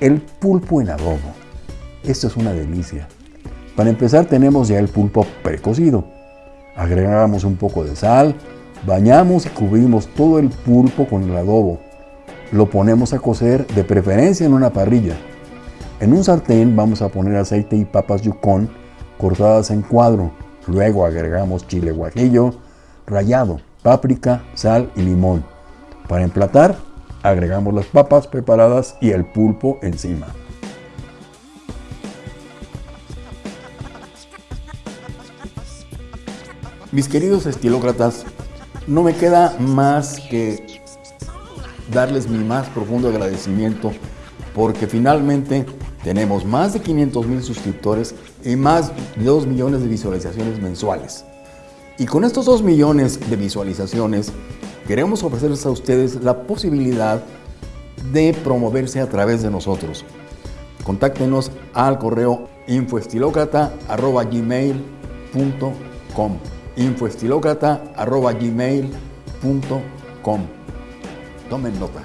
El pulpo en adobo. Esto es una delicia. Para empezar tenemos ya el pulpo precocido. Agregamos un poco de sal, bañamos y cubrimos todo el pulpo con el adobo. Lo ponemos a cocer de preferencia en una parrilla. En un sartén vamos a poner aceite y papas yukon cortadas en cuadro. Luego agregamos chile guajillo rallado, páprica, sal y limón. Para emplatar, agregamos las papas preparadas y el pulpo encima. Mis queridos estilócratas, no me queda más que darles mi más profundo agradecimiento porque finalmente tenemos más de 500 mil suscriptores y más de 2 millones de visualizaciones mensuales. Y con estos 2 millones de visualizaciones queremos ofrecerles a ustedes la posibilidad de promoverse a través de nosotros. Contáctenos al correo infoestilocrata.gmail.com infoestilocrata.gmail.com Tomen nota.